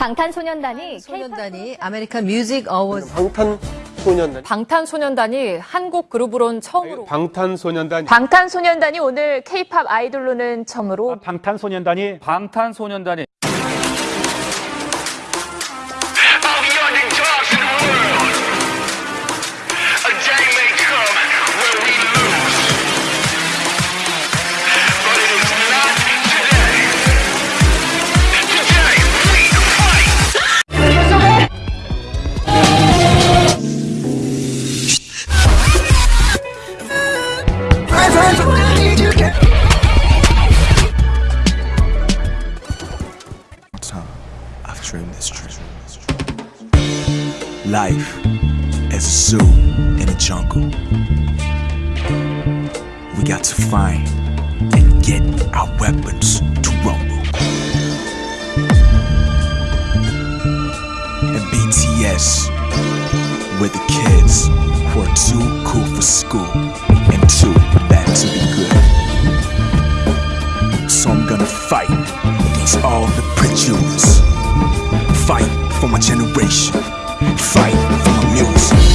방탄소년단이 소년단이 아메리칸 뮤직 어워즈 방탄소년단 방탄소년단이 한국 그룹으론 처음으로 방탄소년단 방탄소년단이 오늘 K-팝 아이돌로는 처음으로 방탄소년단이 방탄소년단이 Life as a zoo in a jungle. We got to find and get our weapons to rumble. And BTS, we're the kids who are too cool for school and too bad to be good. So I'm gonna fight against all the prejudice. Fight for my generation. Fight for music.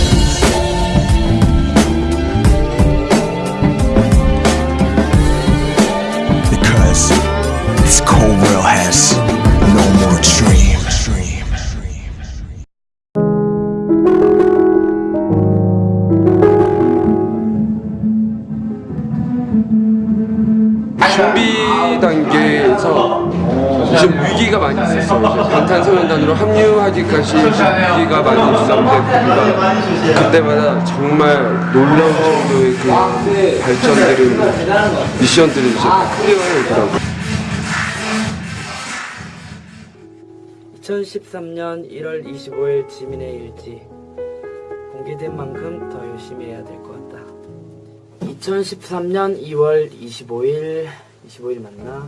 좀 위기가 많이 있었어요. 이제 방탄소년단으로 합류하기까지 위기가 많이 있었는데 그때마다 정말 놀라운 정도의 그 발전들을 미션들을 이제 클리어해 오더라고요. 2013년 1월 25일 지민의 일지 공개된 만큼 더 열심히 해야 될 것 같다. 2013년 2월 25일 25일 맞나?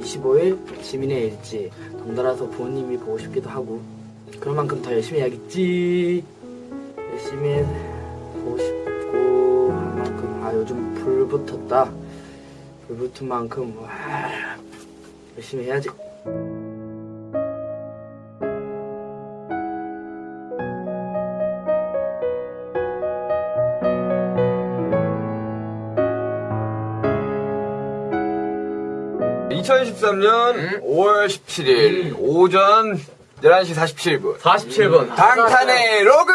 25일 지민의 일지 덩달아서 부모님이 보고 싶기도 하고 그런 만큼 더 열심히 해야겠지. 열심히 보고 싶고 한 만큼 아 요즘 불 붙었다. 불 붙은 만큼 와, 열심히 해야지. 2013년 5월 17일 오전 11시 47분. 47번 방탄의 로그!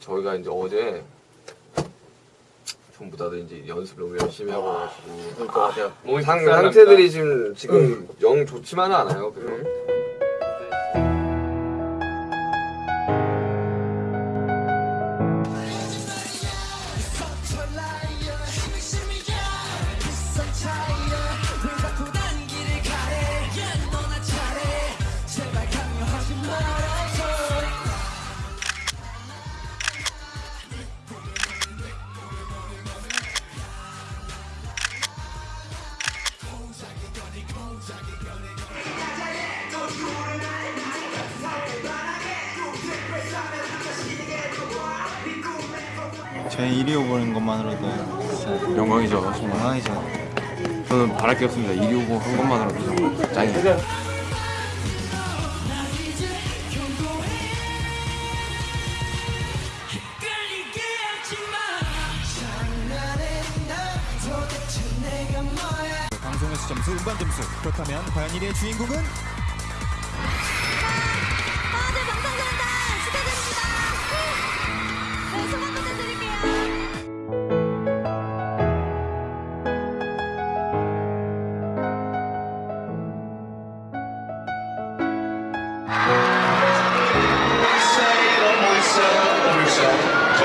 저희가 이제 어제 전부 다들 이제 연습을 너무 열심히 하고 가지고 그러니까 몸이 상, 상태들이 지금 지금 영 좋지만은 않아요. 그죠? 제 1위 오보는 것만으로도 영광이죠 정말 영광이죠. 저는 바랄 게 없습니다 1위 후보 한 것만으로도 정말 짱이에요 방송에서 점수, 음반 점수. 그렇다면 과연 1위의 주인공은?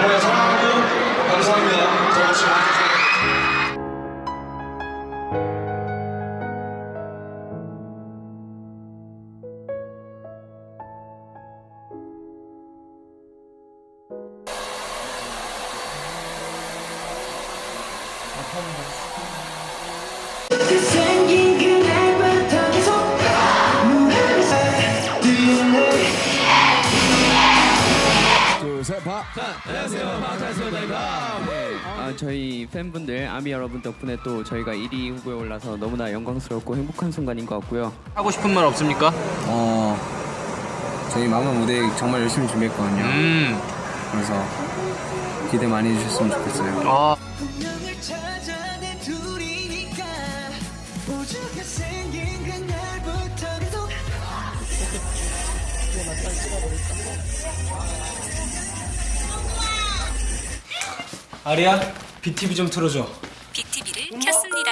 여러분의 사랑하고 감사합니다. 저같이 와주세요. 그 생긴 그 더 열심히 아, 저희 팬분들 아미 여러분 덕분에 또 저희가 1위 후보에 올라서 너무나 영광스럽고 행복한 순간인 것 같고요. 하고 싶은 말 없습니까? 어, 저희 마지막 무대 정말 열심히 준비했거든요. 음. 그래서 기대 많이 해주셨으면 좋겠어요. 아. 아리야, BTV 좀 틀어줘. BTV를 켰습니다.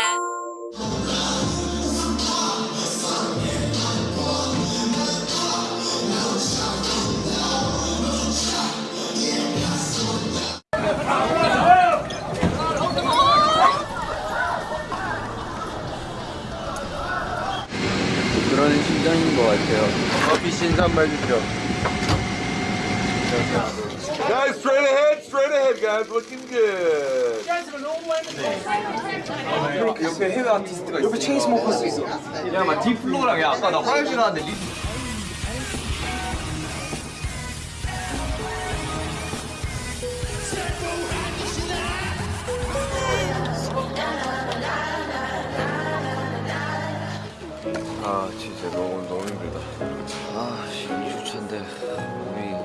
그런 심정인 것 같아요. 커피 신산말 주죠. Guys. Looking good. 옆에 해외 아티스트가 있어. 옆에 Chainsmokers 있어. 야, 막 Diplo랑 야, 아까 나 화장실 나왔는데 리... 아 진짜 너무 너무 힘들다. 아 2주차인데 몸이 몸이